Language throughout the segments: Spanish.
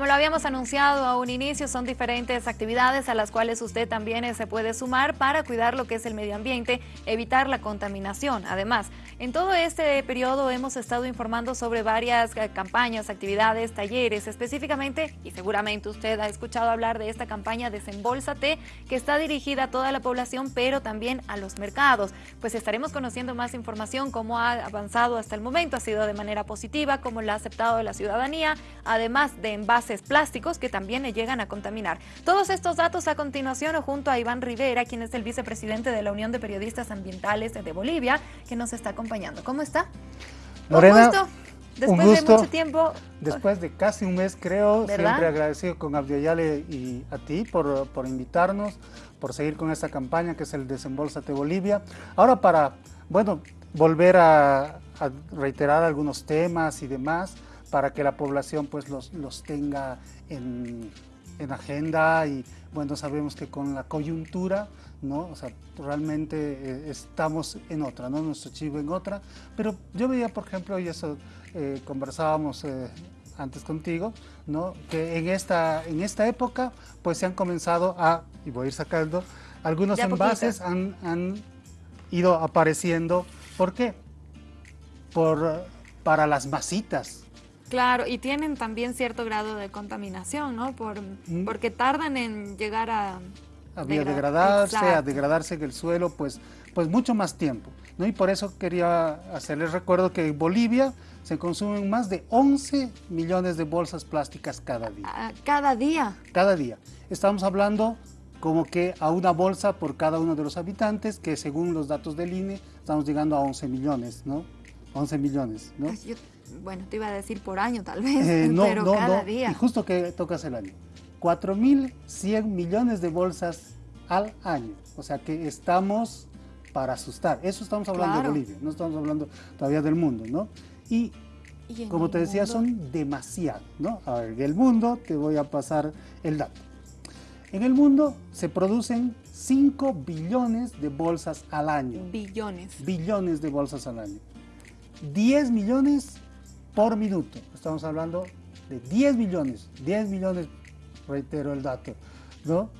Como lo habíamos anunciado a un inicio, son diferentes actividades a las cuales usted también eh, se puede sumar para cuidar lo que es el medio ambiente, evitar la contaminación. Además, en todo este periodo hemos estado informando sobre varias eh, campañas, actividades, talleres, específicamente, y seguramente usted ha escuchado hablar de esta campaña Desembolsate, que está dirigida a toda la población, pero también a los mercados. Pues estaremos conociendo más información, cómo ha avanzado hasta el momento, ha sido de manera positiva, cómo la ha aceptado la ciudadanía, además de envases plásticos que también le llegan a contaminar. Todos estos datos a continuación junto a Iván Rivera, quien es el vicepresidente de la Unión de Periodistas Ambientales de Bolivia, que nos está acompañando. ¿Cómo está? Lorena, un gusto. Después de mucho tiempo. Después de casi un mes, creo, siempre agradecido con Abdiayale y a ti por, por invitarnos, por seguir con esta campaña que es el Desembolsate Bolivia. Ahora para, bueno, volver a, a reiterar algunos temas y demás para que la población pues los, los tenga en, en, agenda y bueno, sabemos que con la coyuntura, ¿no? O sea, realmente eh, estamos en otra, ¿no? Nuestro chivo en otra, pero yo veía, por ejemplo, y eso eh, conversábamos eh, antes contigo, ¿no? Que en esta, en esta época pues se han comenzado a, y voy a ir sacando, algunos envases han, han ido apareciendo, ¿por qué? Por, para las masitas, Claro, y tienen también cierto grado de contaminación, ¿no? Por, mm. Porque tardan en llegar a... A biodegradarse, a degradarse en el suelo, pues, pues mucho más tiempo, ¿no? Y por eso quería hacerles recuerdo que en Bolivia se consumen más de 11 millones de bolsas plásticas cada día. Ah, ¿Cada día? Cada día. Estamos hablando como que a una bolsa por cada uno de los habitantes, que según los datos del INE, estamos llegando a 11 millones, ¿no? 11 millones, ¿no? bueno, te iba a decir por año tal vez, eh, pero cada día. Y justo que tocas el año. 4.100 millones de bolsas al año. O sea que estamos para asustar. Eso estamos hablando de Bolivia, no estamos hablando todavía del mundo, ¿no? Y, como te decía, son demasiado, ¿no? A ver, el mundo, te voy a pasar el dato. En el mundo se producen 5 billones de bolsas al año. Billones. Billones de bolsas al año. 10 millones por minuto. Estamos hablando de 10 millones, 10 millones, reitero el dato, ¿no?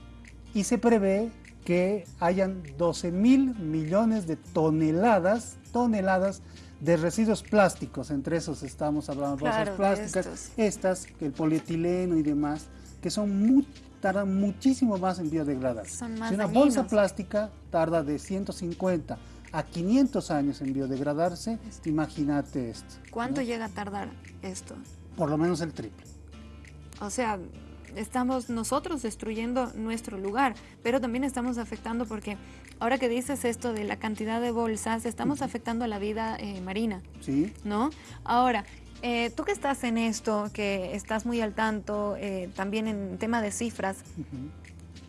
Y se prevé que hayan 12 mil millones de toneladas, toneladas de residuos plásticos, entre esos estamos hablando de bolsas plásticas, estas, el polietileno y demás, que son tardan muchísimo más en biodegradar. si una bolsa plástica tarda de 150 a 500 años en biodegradarse, imagínate esto. ¿Cuánto llega a tardar esto? Por lo menos el triple. O sea, estamos nosotros destruyendo nuestro lugar, pero también estamos afectando porque ahora que dices esto de la cantidad de bolsas, estamos afectando a la vida eh, marina. Sí. ¿No? Ahora, eh, tú que estás en esto, que estás muy al tanto, eh, también en tema de cifras,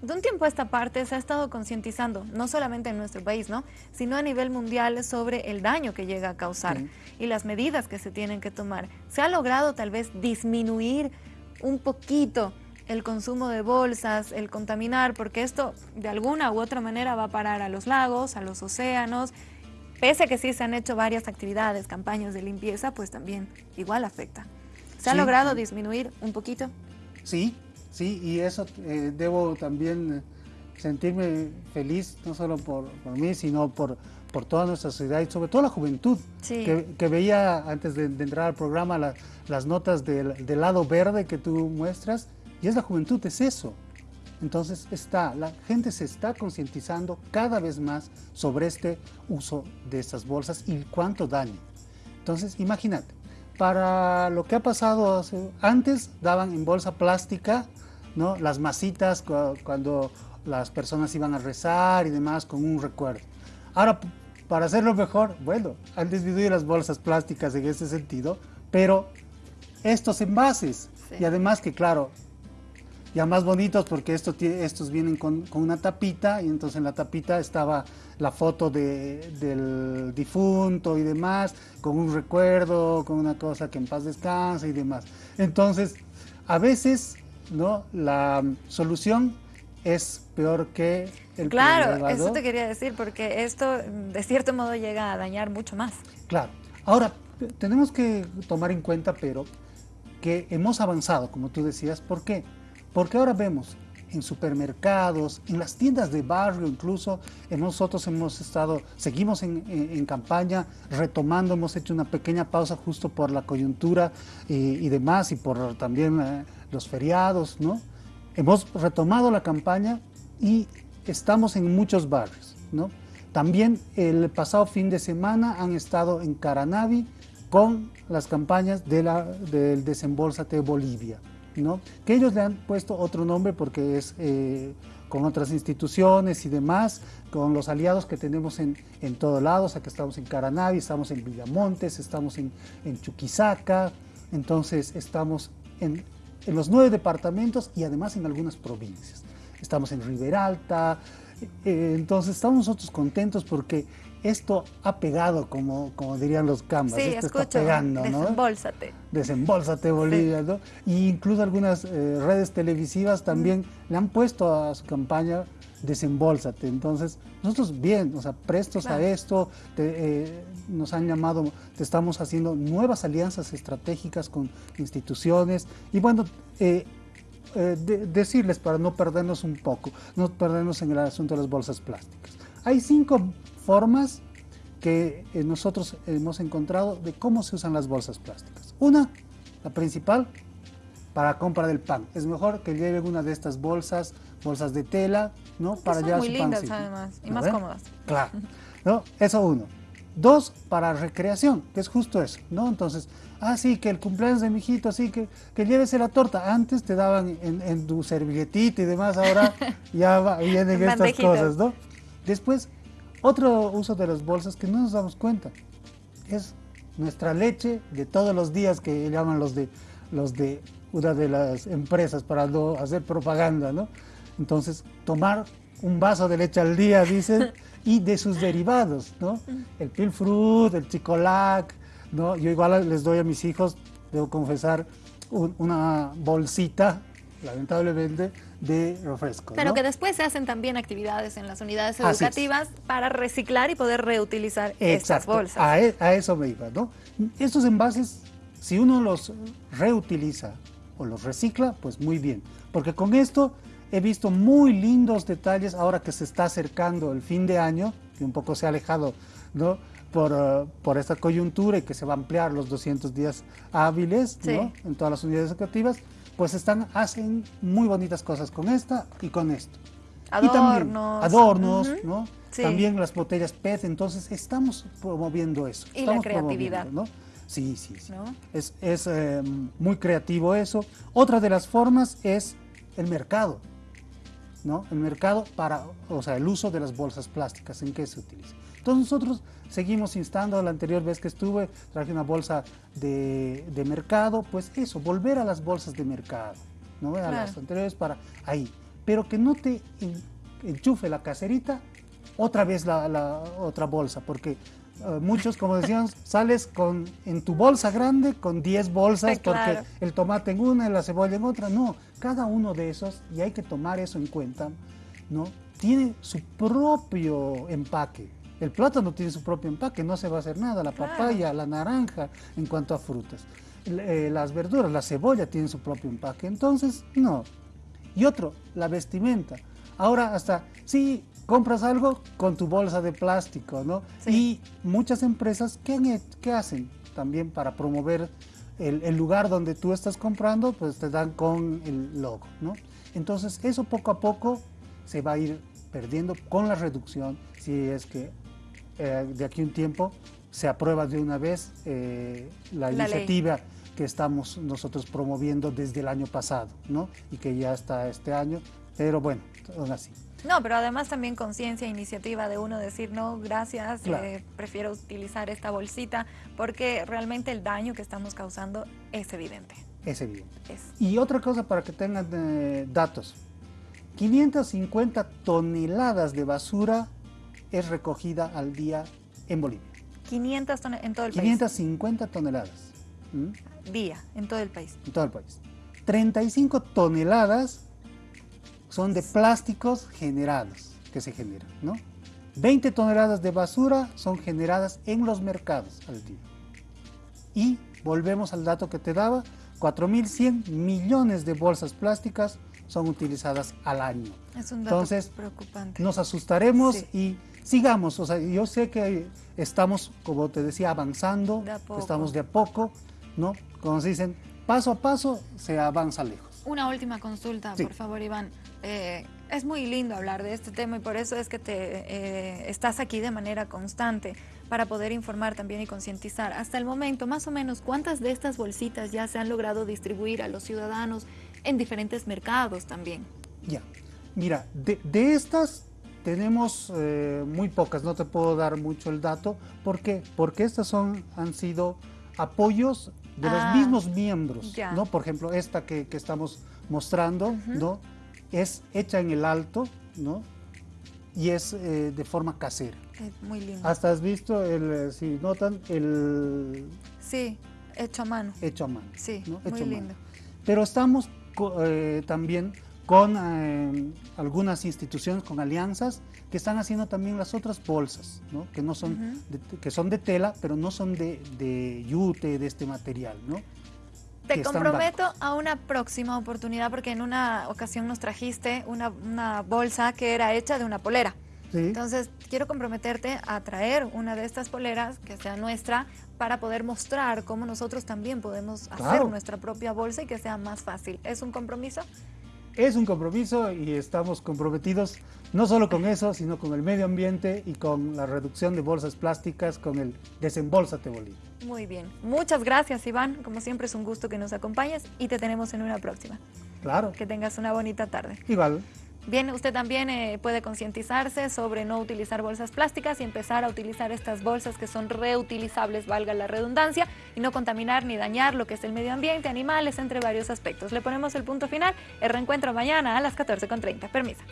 de un tiempo a esta parte se ha estado concientizando, no solamente en nuestro país, ¿no? sino a nivel mundial sobre el daño que llega a causar y las medidas que se tienen que tomar. Se ha logrado tal vez disminuir un poquito el consumo de bolsas, el contaminar, porque esto de alguna u otra manera va a parar a los lagos, a los océanos, pese a que sí se han hecho varias actividades, campañas de limpieza, pues también igual afecta. ¿Se ha logrado disminuir un poquito? Sí, Sí, y eso eh, debo también eh, sentirme feliz, no solo por, mí, sino por, por toda nuestra sociedad y sobre todo la juventud, que, veía antes de, entrar al programa las notas del, del, lado verde que tú muestras, y es la juventud, es eso. Entonces está, la gente se está concientizando cada vez más sobre este uso de estas bolsas y cuánto daño. Entonces imagínate, para lo que ha pasado antes daban en bolsa plástica ¿no? Las masitas cuando las personas iban a rezar y demás con un recuerdo. Ahora, para hacerlo mejor, bueno, han disminuido las bolsas plásticas en ese sentido, pero estos envases, y además que claro, ya más bonitos porque estos, estos vienen con, una tapita y entonces en la tapita estaba la foto del difunto y demás, con un recuerdo, con una cosa que en paz descansa y demás. Entonces, a veces ¿no? La solución es peor que el Claro, eso te quería decir, porque esto de cierto modo llega a dañar mucho más. Claro. Ahora, tenemos que tomar en cuenta, pero que hemos avanzado, como tú decías. ¿Por qué? Porque ahora vemos en supermercados, en las tiendas de barrio incluso. Nosotros hemos estado, seguimos en, campaña, retomando, hemos hecho una pequeña pausa justo por la coyuntura y, demás y por también eh, los feriados, ¿no? Hemos retomado la campaña y estamos en muchos barrios, ¿no? También el pasado fin de semana han estado en Caranavi con las campañas de la, del Desembolsate Bolivia que ellos le han puesto otro nombre porque es eh, con otras instituciones y demás, con los aliados que tenemos en, en todos lados, aquí estamos en Caranavi, estamos en Villamontes, estamos en, Chuquisaca, entonces estamos en, en los nueve departamentos y además en algunas provincias. Estamos en Riberalta, eh, entonces estamos nosotros contentos porque esto ha pegado, como, como dirían los cambas. Sí, esto está pegando, ¿no? Desembólsate. Desembólsate, Bolivia, ¿no? Y incluso algunas eh, redes televisivas también le han puesto a su campaña Desembólsate. Entonces, nosotros bien, o sea, prestos a esto, eh, nos han llamado, te estamos haciendo nuevas alianzas estratégicas con instituciones y bueno, eh, decirles para no perdernos un poco, no perdernos en el asunto de las bolsas plásticas. Hay cinco formas que eh, nosotros hemos encontrado de cómo se usan las bolsas plásticas. Una, la principal, para compra del pan. Es mejor que lleven una de estas bolsas, bolsas de tela, ¿no? para llevar muy lindas además y más cómodas. Claro, ¿no? Eso uno. Dos, para recreación, que es justo eso, ¿no? Entonces, ah, sí, que el cumpleaños de mi hijito, sí, que, que llévese la torta. Antes te daban en, tu servilletita y demás, ahora ya vienen estas cosas, ¿no? Después, otro uso de las bolsas que no nos damos cuenta es nuestra leche de todos los días que llaman los de, los de una de las empresas para no hacer propaganda, ¿no? Entonces, tomar un vaso de leche al día, dicen, y de sus derivados, ¿no? El pilfrut, el chicolac, ¿no? Yo igual les doy a mis hijos, debo confesar, una bolsita, lamentablemente, de refresco. Pero que después se hacen también actividades en las unidades educativas para reciclar y poder reutilizar estas bolsas. A, e, a, eso me iba, ¿no? Estos envases, si uno los reutiliza o los recicla, pues muy bien. Porque con esto he visto muy lindos detalles ahora que se está acercando el fin de año, que un poco se ha alejado, ¿no? Por, uh, por, esta coyuntura y que se va a ampliar los 200 días hábiles ¿no? en todas las unidades educativas, pues están, hacen muy bonitas cosas con esta y con esto. Adornos. Y también adornos, ¿no? También las botellas PET, entonces estamos promoviendo eso. Y la creatividad. ¿no? Sí, sí, sí. Es, es eh, muy creativo eso. Otra de las formas es el mercado. ¿No? El mercado para, o sea, el uso de las bolsas plásticas, ¿en qué se utiliza? Entonces nosotros seguimos instando, la anterior vez que estuve, traje una bolsa de, mercado, pues eso, volver a las bolsas de mercado, ¿no? A las anteriores para ahí, pero que no te enchufe la caserita otra vez la, otra bolsa, porque eh, muchos, como decíamos, sales con en tu bolsa grande con 10 bolsas porque el tomate en una y la cebolla en otra. No, cada uno de esos, y hay que tomar eso en cuenta, ¿no? tiene su propio empaque. El plátano tiene su propio empaque, no se va a hacer nada. La papaya, la naranja, en cuanto a frutas. Eh, las verduras, la cebolla tienen su propio empaque. Entonces, no. Y otro, la vestimenta. Ahora hasta, sí, compras algo con tu bolsa de plástico, ¿no? Y muchas empresas, ¿qué, ¿qué, hacen también para promover el, el, lugar donde tú estás comprando? Pues te dan con el logo, ¿no? Entonces, eso poco a poco se va a ir perdiendo con la reducción, si es que eh, de aquí un tiempo se aprueba de una vez eh, la, iniciativa que estamos nosotros promoviendo desde el año pasado, ¿no? Y que ya está este año, pero bueno, aún así. No, pero además también conciencia, iniciativa de uno decir, no, gracias, eh, prefiero utilizar esta bolsita, porque realmente el daño que estamos causando es evidente. Es evidente. Y otra cosa para que tengan datos, 550 toneladas de basura es recogida al día en Bolivia. 500 en todo el 550 toneladas. Día, en todo el país. En todo el país. 35 toneladas son de plásticos generados, que se generan, ¿no? 20 toneladas de basura son generadas en los mercados al día. Y volvemos al dato que te daba, 4.100 millones de bolsas plásticas son utilizadas al año. Es un dato Entonces, preocupante. Nos asustaremos y sigamos. O sea, yo sé que estamos, como te decía, avanzando, estamos de a poco, ¿no? Como se dicen, paso a paso se avanza lejos. Una última consulta, por favor, Iván. Eh, es muy lindo hablar de este tema y por eso es que te eh, estás aquí de manera constante para poder informar también y concientizar. Hasta el momento, más o menos, ¿cuántas de estas bolsitas ya se han logrado distribuir a los ciudadanos en diferentes mercados también? Ya, mira, de, estas tenemos eh, muy pocas, no te puedo dar mucho el dato. ¿Por qué? Porque estas son, han sido apoyos de los ah, mismos miembros, ¿no? Por ejemplo, esta que, estamos mostrando, ¿no? Es hecha en el alto, ¿no? Y es eh, de forma casera. muy lindo. Hasta has visto, el, eh, si notan, el... Sí, hecho a mano. Hecho a mano. Sí, muy lindo. Pero estamos eh, también con algunas instituciones, con alianzas, que están haciendo también las otras bolsas, ¿no? que, no son de, que son de tela, pero no son de, de yute, de este material. ¿no? Te comprometo a una próxima oportunidad porque en una ocasión nos trajiste una, una bolsa que era hecha de una polera. Entonces, quiero comprometerte a traer una de estas poleras que sea nuestra para poder mostrar cómo nosotros también podemos hacer nuestra propia bolsa y que sea más fácil. ¿Es un compromiso? Es un compromiso y estamos comprometidos no solo con eso, sino con el medio ambiente y con la reducción de bolsas plásticas, con el Desembolsate Bolivia. Muy bien. Muchas gracias, Iván. Como siempre es un gusto que nos acompañes y te tenemos en una próxima. Claro. Que tengas una bonita tarde. Igual. Bien, usted también eh, puede concientizarse sobre no utilizar bolsas plásticas y empezar a utilizar estas bolsas que son reutilizables, valga la redundancia, y no contaminar ni dañar lo que es el medio ambiente, animales, entre varios aspectos. Le ponemos el punto final, el reencuentro mañana a las 14.30. Permisa.